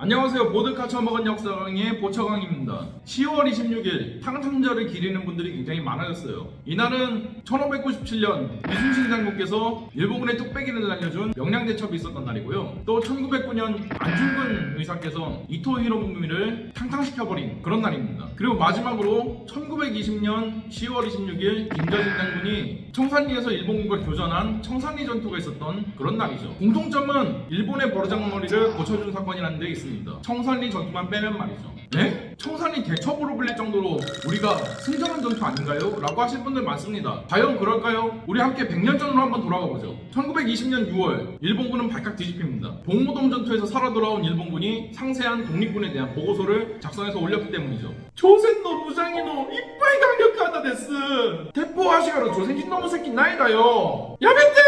안녕하세요. 보드카 처먹은 역사강의 보처강입니다. 10월 26일 탕탕절을 기리는 분들이 굉장히 많아졌어요. 이날은 1597년 이순신 장군께서 일본군의 뚝배기를 날려준 명량대첩이 있었던 날이고요. 또 1909년 안중근 의사께서 이토 히로부미를 탕탕시켜버린 그런 날입니다. 그리고 마지막으로 1920년 10월 26일 김저진 장군이 청산리에서 일본군과 교전한 청산리 전투가 있었던 그런 날이죠. 공통점은 일본의 버르장머리를 고쳐준 사건이라는 데 있습니다. 청산리 전투만 빼면 말이죠. 네? 청산이 개첩으로 불릴 정도로 우리가 승전한 전투 아닌가요? 라고 하실 분들 많습니다. 과연 그럴까요? 우리 함께 100년 전으로 한번 돌아가보죠. 1920년 6월 일본군은 발칵 뒤집힙니다. 봉무동 전투에서 살아 돌아온 일본군이 상세한 독립군에 대한 보고서를 작성해서 올렸기 때문이죠. 조센노 무장이노 이빨 강력하다 데스 대포하시가로 조센진 너무 새끼 나이다요 야베떼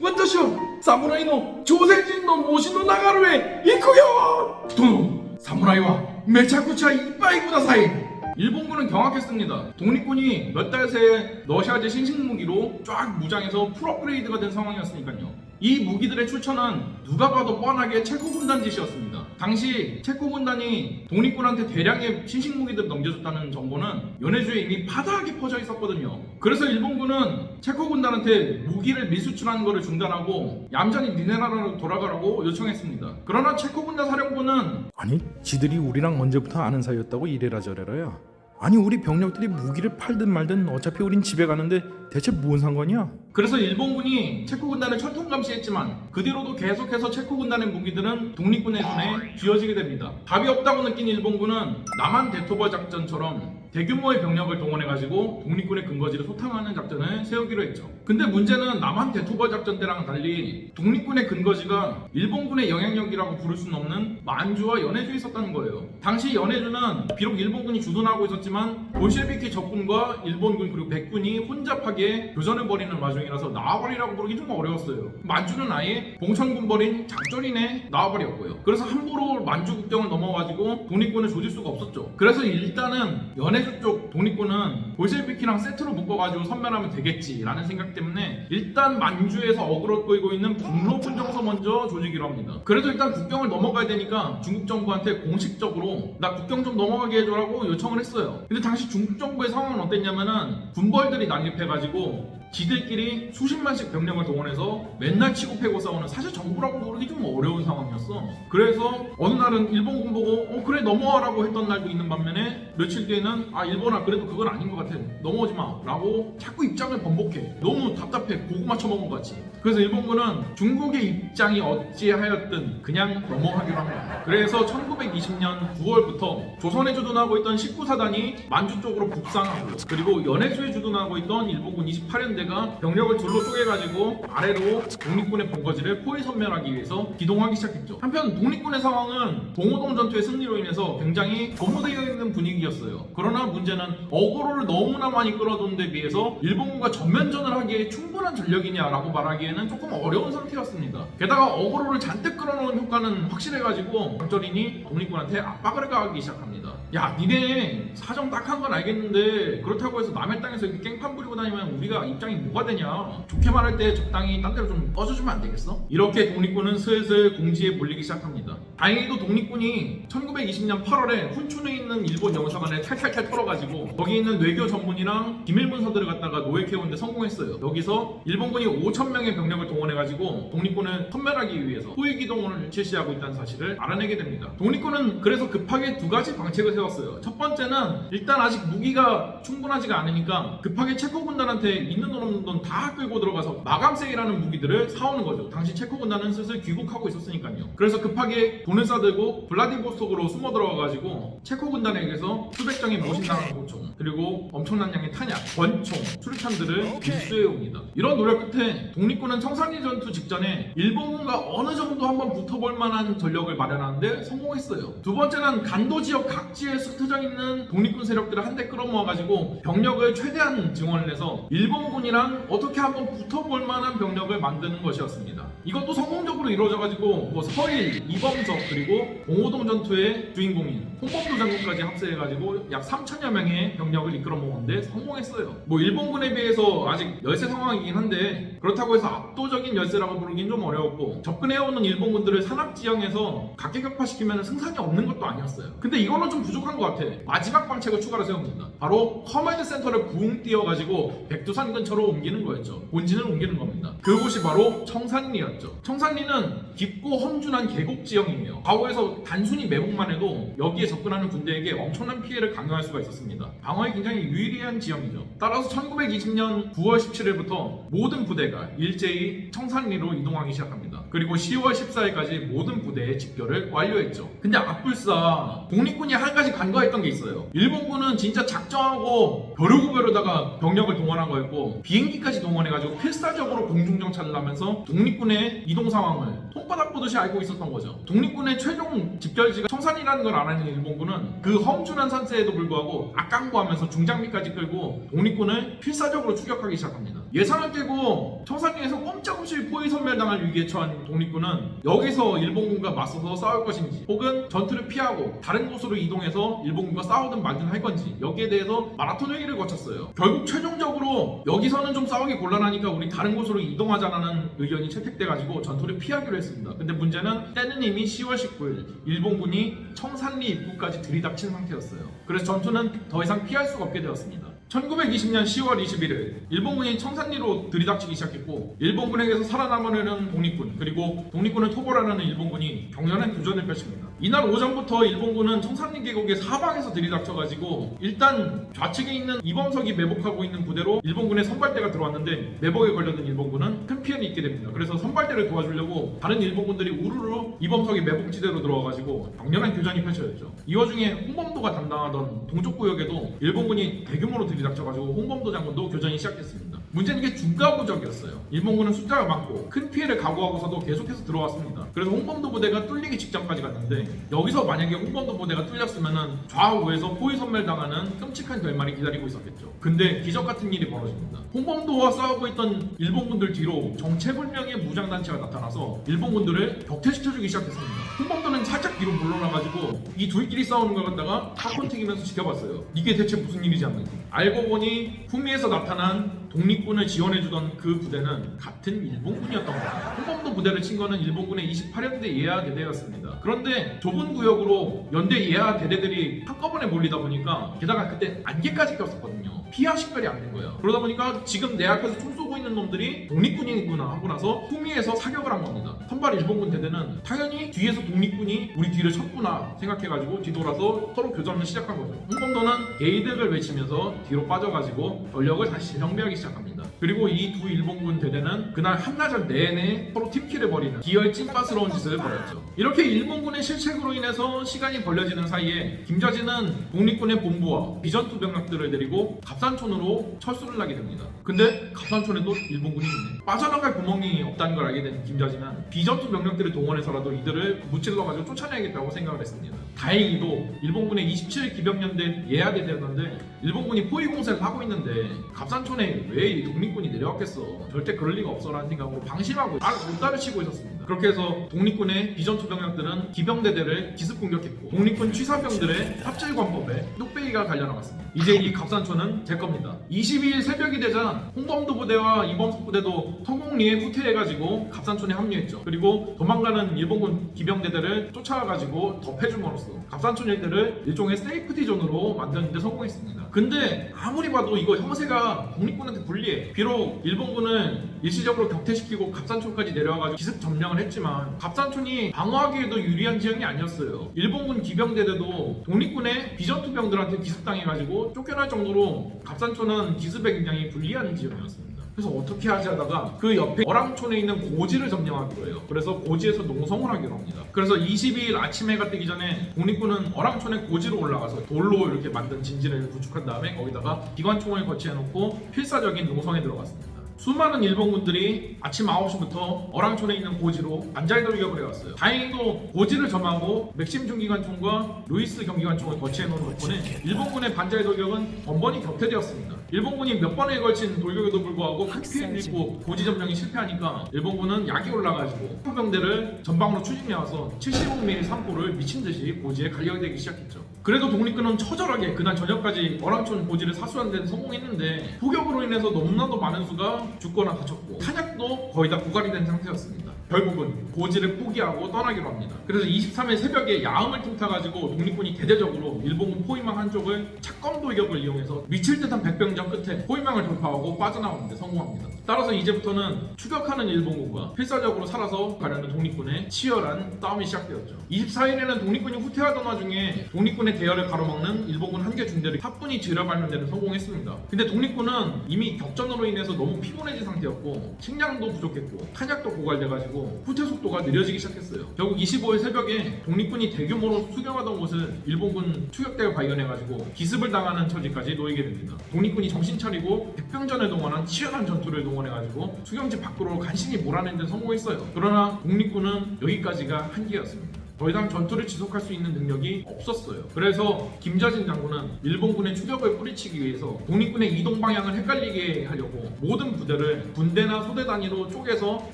완전쇼 사무라이노 조센신 너 모시노 나가루에 이쿠요 도노 사무라이와 메차쿠차 이빠이구다사이 일본군은 경악했습니다. 독립군이 몇 달새 러시아제 신식 무기로 쫙 무장해서 풀업그레이드가 된 상황이었으니까요. 이 무기들의 출처는 누가 봐도 뻔하게 체코 군단 짓이었습니다. 당시 체코 군단이 독립군한테 대량의 신식 무기들을 넘겨줬다는 정보는 연해주에 이미 파다하게 퍼져 있었거든요. 그래서 일본군은 체코 군단한테 무기를 미수출하는 것을 중단하고 얌전히 니네 나라로 돌아가라고 요청했습니다. 그러나 체코 군단 사령부는 아니 지들이 우리랑 언제부터 아는 사이였다고 이래라 저래라야 아니 우리 병력들이 무기를 팔든 말든 어차피 우린 집에 가는데 대체 뭔 상관이야 그래서 일본군이 체코 군단을 철통 감시했지만 그 뒤로도 계속해서 체코 군단의 무기들은 독립군의 손에 쥐어지게 됩니다. 답이 없다고 느낀 일본군은 남한 대토벌 작전처럼 대규모의 병력을 동원해가지고 독립군의 근거지를 소탕하는 작전을 세우기로 했죠. 근데 문제는 남한 대토벌 작전 때랑 달리 독립군의 근거지가 일본군의 영향력이라고 부를 수는 없는 만주와 연해주에 있었다는 거예요. 당시 연해주는 비록 일본군이 주둔하고 있었지만 볼셰비키 적군과 일본군 그리고 백군이 혼잡하게 교전을 벌이는 와중이라서 나와버리라고 부르기 좀 어려웠어요. 만주는 아예 봉천군 벌인 작전인의 나와버렸고요. 그래서 함부로 만주 국경을 넘어가지고 독립군을 조질 수가 없었죠. 그래서 일단은 연해 주 쪽 독립군은 볼셰비키랑 세트로 묶어가지고 선멸하면 되겠지라는 생각 때문에 일단 만주에서 어그로 끌고 있는 북로군 정서 먼저 조지기로 합니다. 그래도 일단 국경을 넘어가야 되니까 중국 정부한테 공식적으로 나 국경 좀 넘어가게 해줘라고 요청을 했어요. 근데 당시 중국 정부의 상황은 어땠냐면은 군벌들이 난입해가지고 지들끼리 수십만씩 병력을 동원해서 맨날 치고 패고 싸우는 사실 정부라고 부르기 좀 어려운 상황이었어. 그래서 어느 날은 일본군 보고 어 그래 넘어와라고 했던 날도 있는 반면에 며칠 뒤에는 아 일본아 그래도 그건 아닌 것 같아 넘어오지 마 라고 자꾸 입장을 번복해. 너무 답답해 고구마 처먹은 것 같이. 그래서 일본군은 중국의 입장이 어찌하였든 그냥 넘어가기로 한 거야. 그래서 1920년 9월부터 조선에 주둔하고 있던 19사단이 만주 쪽으로 북상하고 그리고 연해주에 주둔하고 있던 일본군 28연대 가 병력을 둘로 쪼개가지고 아래로 독립군의 본거지를 포위 선멸하기 위해서 기동하기 시작했죠. 한편 독립군의 상황은 동호동 전투의 승리로 인해서 굉장히 고무되어 있는 분위기였어요. 그러나 문제는 어그로를 너무나 많이 끌어둔 데 비해서 일본군과 전면전을 하기에 충분한 전력이냐라고 말하기에는 조금 어려운 상태였습니다. 게다가 어그로를 잔뜩 끌어놓은 효과는 확실해가지고 박절인이 독립군한테 압박을 가하기 시작합니다. 야 니네 사정 딱한 건 알겠는데 그렇다고 해서 남의 땅에서 이렇게 깽판 부리고 다니면 우리가 입장이 뭐가 되냐 좋게 말할 때 적당히 딴 데로 좀 꺼져주면 안 되겠어? 이렇게 독립군은 슬슬 공지에 몰리기 시작합니다. 다행히도 독립군이 1920년 8월에 훈춘에 있는 일본 영사관을 탈탈탈 털어가지고 거기 있는 외교 전문이랑 기밀 문서들을 갖다가 노획해오는데 성공했어요. 여기서 일본군이 5천 명의 병력을 동원해가지고 독립군을 선멸하기 위해서 후위 기동을 실시하고 있다는 사실을 알아내게 됩니다. 독립군은 그래서 급하게 두 가지 방책을 세 웠어요. 첫 번째는 일단 아직 무기가 충분하지가 않으니까 급하게 체코 군단한테 있는 돈 없는 돈다 끌고 들어가서 마감색이라는 무기들을 사오는 거죠. 당시 체코 군단은 슬슬 귀국하고 있었으니까요. 그래서 급하게 돈을 싸들고 블라디보스톡으로 숨어 들어가가지고 체코 군단에게서 수백 장의 모신당한 고총 그리고 엄청난 양의 탄약, 권총, 수류탄들을 밀수해 옵니다. 이런 노력 끝에 독립군은 청산리 전투 직전에 일본군과 어느 정도 한번 붙어볼 만한 전력을 마련하는데 성공했어요. 두 번째는 간도 지역 각지에 흩어져 있는 독립군 세력들을 한데 끌어모아가지고 병력을 최대한 증원을 해서 일본군이랑 어떻게 한번 붙어볼 만한 병력을 만드는 것이었습니다. 이것도 성공적으로 이루어져가지고 뭐 서일, 이범석, 그리고 봉오동 전투의 주인공인 홍범도 장군까지 합세해가지고 약 3천여 명의 병력을 이끌어 모으는데 성공했어요. 뭐 일본군에 비해서 아직 열세 상황이긴 한데 그렇다고 해서 압도적인 열세라고 부르긴 좀 어려웠고 접근해오는 일본군들을 산악 지형에서 각계격파시키면 승산이 없는 것도 아니었어요. 근데 이거는 좀 부족한 것 같아. 마지막 방책을 추가로 세웁니다. 바로 command center를 붕 띄워가지고 백두산 근처로 옮기는 거였죠. 본진을 옮기는 겁니다. 그곳이 바로 청산리였죠. 청산리는 깊고 험준한 계곡 지형이에요. 과거에서 단순히 매복만 해도 여기에 접근하는 군대에게 엄청난 피해를 강요할 수가 있었습니다. 방어에 굉장히 유리한 지형이죠. 따라서 1920년 9월 17일부터 모든 부대가 일제히 청산리로 이동하기 시작합니다. 그리고 10월 14일까지 모든 부대의 집결을 완료했죠. 근데 앞불사 독립군이 한 가지 간과했던 게 있어요. 일본군은 진짜 작정하고 벼르고벼르다가 병력을 동원한 거였고 비행기까지 동원해가지고 필사적으로 공중정찰을 하면서 독립군의 이동 상황을 손바닥 보듯이 알고 있었던 거죠. 독립군의 최종 집결지가 청산이라는 걸 알아낸 일본군은 그 험준한 산세에도 불구하고 악강구하면서 중장비까지 끌고 독립군을 필사적으로 추격하기 시작합니다. 예상을 깨고 청산리에서 꼼짝없이 포위 선멸당할 위기에 처한 독립군은 여기서 일본군과 맞서서 싸울 것인지 혹은 전투를 피하고 다른 곳으로 이동해서 일본군과 싸우든 말든 할 건지 여기에 대해서 마라톤 회의를 거쳤어요. 결국 최종적으로 여기서는 좀 싸우기 곤란하니까 우리 다른 곳으로 이동하자라는 의견이 채택돼가지고 전투를 피하기로 했습니다. 근데 문제는 때는 이미 10월 19일 일본군이 청산리 입구까지 들이닥친 상태였어요. 그래서 전투는 더 이상 피할 수가 없게 되었습니다. 1920년 10월 21일 일본군이 청산리로 들이닥치기 시작했고 일본군에게서 살아남으려는 독립군 그리고 독립군을 토벌하려는 일본군이 격렬한 교전을 펼칩니다. 이날 오전부터 일본군은 청산리 계곡의 사방에서 들이닥쳐가지고 일단 좌측에 있는 이범석이 매복하고 있는 부대로 일본군의 선발대가 들어왔는데 매복에 걸려든 일본군은 큰 피해를 입게 됩니다. 그래서 선발대를 도와주려고 다른 일본군들이 우르르 이범석의 매복지대로 들어와가지고 격렬한 교전이 펼쳐졌죠. 이 와중에 홍범도가 담당하던 동쪽 구역에도 일본군이 대규모로 들이닥쳐가지고 홍범도 장군도 교전이 시작됐습니다. 문제는 이게 중가부적이었어요. 일본군은 숫자가 많고 큰 피해를 각오하고서도 계속해서 들어왔습니다. 그래서 홍범도 부대가 뚫리기 직전까지 갔는데 여기서 만약에 홍범도 부대가 뚫렸으면은 좌우에서 포위 선멸당하는 끔찍한 결말이 기다리고 있었겠죠. 근데 기적 같은 일이 벌어집니다. 홍범도와 싸우고 있던 일본군들 뒤로 정체불명의 무장단체가 나타나서 일본군들을 격퇴시켜주기 시작했습니다. 홍범도는 살짝 뒤로 물러나가지고 이 둘끼리 싸우는 걸 갖다가 팝콘 튀기면서 지켜봤어요. 이게 대체 무슨 일이지 않는지. 알고 보니 후미에서 나타난 독립군을 지원해주던 그 부대는 같은 일본군이었던 겁니다. 홍범도 부대를 친 거는 일본군의 28연대 예하 대대였습니다. 그런데 좁은 구역으로 연대 예하 대대들이 한꺼번에 몰리다 보니까 게다가 그때 안개까지 꼈었거든요. 피하 식별이 안 된 거예요. 그러다 보니까 지금 내 앞에서 총 쏘고 있는 놈들이 독립군이구나 하고 나서 후미에서 사격을 한 겁니다. 선발 일본군 대대는 당연히 뒤에서 독립군이 우리 뒤를 쳤구나 생각해가지고 뒤돌아서 서로 교전을 시작한 거죠. 홍범도는 게이득을 외치면서 뒤로 빠져가지고 전력을 다시 재정비하기 시작합니다. 그리고 이 두 일본군 대대는 그날 한나절 내내 서로 team kill을 벌이는 기열 찐빠스러운 짓을 벌였죠. 이렇게 일본군의 실책으로 인해서 시간이 벌려지는 사이에 김좌진은 독립군의 본부와 비전투 병력들을 데리고 갑산촌으로 철수를 하게 됩니다. 근데 갑산촌에도 일본군이 있네. 빠져나갈 구멍이 없다는 걸 알게 된 김좌진은 비전투 병력들을 동원해서라도 이들을 무찔러가지고 쫓아내야겠다고 생각을 했습니다. 다행히도 일본군의 27 기병연대 예하대대였는데 일본군이 포위 공세를 하고 있는데 갑산촌에 왜 이 독립군이 내려왔겠어? 절대 그럴 리가 없어 라는 생각으로 방심하고 못 따르치고 있었습니다. 그렇게 해서 독립군의 비전투 병력들은 기병대대를 기습 공격했고 독립군 취사병들의 합질관법에 뚝배기가 달려나갔습니다. 이제 이 갑산촌은 제 겁니다. 22일 새벽이 되자 홍범도 부대와 이범석 부대도 성공리에 후퇴해가지고 갑산촌에 합류했죠. 그리고 도망가는 일본군 기병대대를 쫓아가가지고 덮쳐줌으로써 갑산촌 일대를 일종의 safety zone으로 만드는데 성공했습니다. 근데 아무리 봐도 이거 형세가 독립군한테 불리해. 비록 일본군을 일시적으로 격퇴시키고 갑산촌까지 내려와가지고 기습 점령을 했지만 갑산촌이 방어하기에도 유리한 지형이 아니었어요. 일본군 기병대대도 독립군의 비전투병들한테 기습당해가지고 쫓겨날 정도로 갑산촌은 기습에 굉장히 불리한 지형이었습니다. 그래서 어떻게 하지 하다가 그 옆에 어랑촌에 있는 고지를 점령하기로 해요. 그래서 고지에서 농성을 하기로 합니다. 그래서 22일 아침 해가 뜨기 전에 독립군은 어랑촌의 고지로 올라가서 돌로 이렇게 만든 진지를 구축한 다음에 거기다가 기관총을 거치해놓고 필사적인 농성에 들어갔습니다. 수많은 일본군들이 아침 9시부터 어랑촌에 있는 고지로 반자이 돌격을 해왔어요. 다행히도 고지를 점하고 맥심 중기관총과 루이스 경기관총을 거치해 놓은 덕분에 일본군의 반자이 돌격은 번번이 격퇴되었습니다. 일본군이 몇 번에 걸친 돌격에도 불구하고 큰 피해를 입고 고지 점령이 실패하니까 일본군은 약이 올라가지고 포병대를 전방으로 추진해와서 75mm 산포를 미친 듯이 고지에 갈겨대기 시작했죠. 그래도 독립군은 처절하게 그날 저녁까지 어랑촌 고지를 사수하는 데는 성공했는데 폭격으로 인해서 너무나도 많은 수가 죽거나 다쳤고 탄약도 거의 다 고갈이 된 상태였습니다. 결국은 고지를 포기하고 떠나기로 합니다. 그래서 23일 새벽에 야음을 틈타가지고 독립군이 대대적으로 일본군 포위망 한쪽을 착검 돌격을 이용해서 미칠 듯한 백병전 끝에 포위망을 돌파하고 빠져나오는데 성공합니다. 따라서 이제부터는 추격하는 일본군과 필사적으로 살아서 가려는 독립군의 치열한 싸움이 시작되었죠. 24일에는 독립군이 후퇴하던 와중에 독립군의 대열을 가로막는 일본군 한 개 중대를 사뿐히 지뢰밟는 데는 성공했습니다. 근데 독립군은 이미 격전으로 인해서 너무 피곤해진 상태였고 식량도 부족했고 탄약도 고갈돼가지고 후퇴 속도가 느려지기 시작했어요. 결국 25일 새벽에 독립군이 대규모로 수경하던 곳을 일본군 추격대가 발견해가지고 기습을 당하는 처지까지 놓이게 됩니다. 독립군이 정신 차리고 백병전을 동원한 치열한 전투를 동원해가지고 수경지 밖으로 간신히 몰아낸 데 성공했어요. 그러나 독립군은 여기까지가 한계였습니다. 더 이상 전투를 지속할 수 있는 능력이 없었어요. 그래서 김자진 장군은 일본군의 추격을 뿌리치기 위해서 독립군의 이동 방향을 헷갈리게 하려고 모든 부대를 군대나 소대 단위로 쪼개서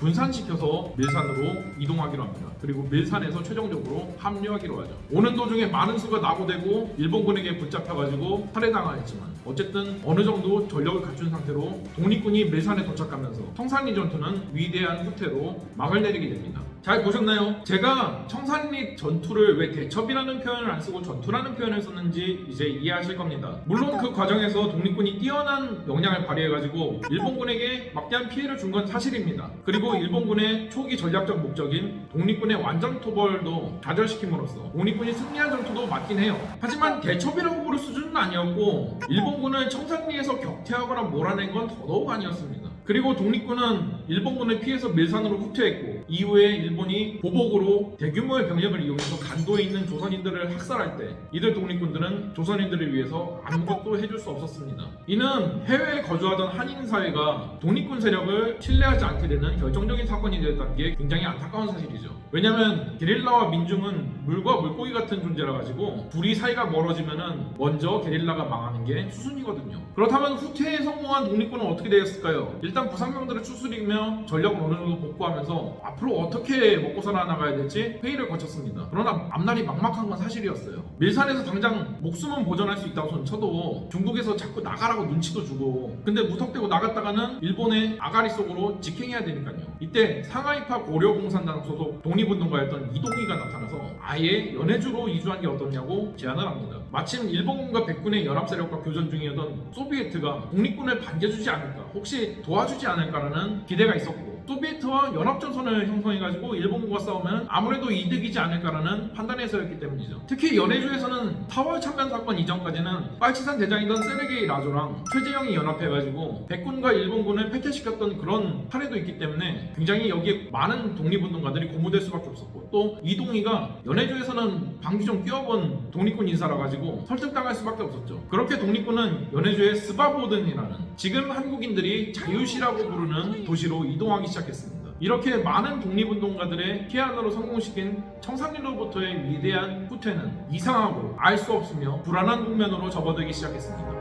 분산시켜서 밀산으로 이동하기로 합니다. 그리고 밀산에서 최종적으로 합류하기로 하죠. 오는 도중에 많은 수가 낙오되고 일본군에게 붙잡혀가지고 살해당하였지만 어쨌든 어느 정도 전력을 갖춘 상태로 독립군이 밀산에 도착하면서 청산리 전투는 위대한 후퇴로 막을 내리게 됩니다. 잘 보셨나요? 제가 청산리 전투를 왜 대첩이라는 표현을 안 쓰고 전투라는 표현을 썼는지 이제 이해하실 겁니다. 물론 그 과정에서 독립군이 뛰어난 역량을 발휘해가지고 일본군에게 막대한 피해를 준 건 사실입니다. 그리고 일본군의 초기 전략적 목적인 독립군의 완전 토벌도 좌절시킴으로써 독립군이 승리한 전투도 맞긴 해요. 하지만 대첩이라고 부를 수준은 아니었고 일본군을 청산리에서 격퇴하거나 몰아낸 건 더더욱 아니었습니다. 그리고 독립군은 일본군을 피해서 밀산으로 후퇴했고 이후에 일본이 보복으로 대규모의 병력을 이용해서 간도에 있는 조선인들을 학살할 때 이들 독립군들은 조선인들을 위해서 아무것도 해줄 수 없었습니다. 이는 해외에 거주하던 한인 사회가 독립군 세력을 신뢰하지 않게 되는 결정적인 사건이 되었다는 게 굉장히 안타까운 사실이죠. 왜냐면 게릴라와 민중은 물과 물고기 같은 존재라 가지고 둘이 사이가 멀어지면은 먼저 게릴라가 망하는 게 수순이거든요. 그렇다면 후퇴에 성공한 독립군은 어떻게 되었을까요? 일단 부상병들을 추스리며 전력을 어느 정도 복구하면서 앞 으로 어떻게 먹고 살아나가야 될지 회의를 거쳤습니다. 그러나 앞날이 막막한 건 사실이었어요. 밀산에서 당장 목숨은 보존할 수 있다고 손 쳐도 중국에서 자꾸 나가라고 눈치도 주고 근데 무턱대고 나갔다가는 일본의 아가리 속으로 직행해야 되니까요. 이때 상하이파 고려공산당 소속 독립운동가였던 이동희가 나타나서 아예 연해주로 이주한 게 어떻냐고 제안을 합니다. 마침 일본군과 백군의 연합 세력과 교전 중이었던 소비에트가 독립군을 반겨주지 않을까 혹시 도와주지 않을까라는 기대가 있었고 소비에트와 연합전선을 형성해가지고 일본군과 싸우면 아무래도 이득이지 않을까라는 판단에서였기 때문이죠. 특히 연해주에서는 타월 참변 사건 이전까지는 빨치산 대장이던 세르게이 라조랑 최재형이 연합해가지고 백군과 일본군을 패퇴시켰던 그런 사례도 있기 때문에 굉장히 여기에 많은 독립운동가들이 고무될 수밖에 없었고 또 이동희가 연해주에서는 방귀 좀 끼워본 독립군 인사라 가지고 설득당할 수밖에 없었죠. 그렇게 독립군은 연해주의 스바보든이라는 지금 한국인들이 자유시라고 부르는 도시로 이동하기 시작했습니다. 이렇게 많은 독립운동가들의 피안으로 성공시킨 청산리로부터의 위대한 후퇴는 이상하고 알 수 없으며 불안한 국면으로 접어들기 시작했습니다.